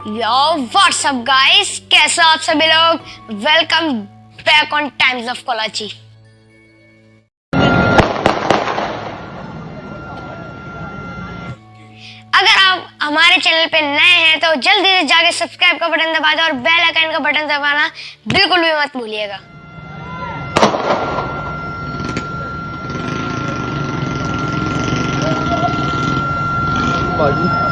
यो WhatsApp guys कैसे आप सभी लोग? Welcome back on Times of Kolachi अगर आप हमारे चैनल पे नए हैं तो जल्दी से जाके सब्सक्राइब का बटन दबा दो और बेल आइकन का बटन दबाना बिल्कुल भी मत भूलिएगा। भाजी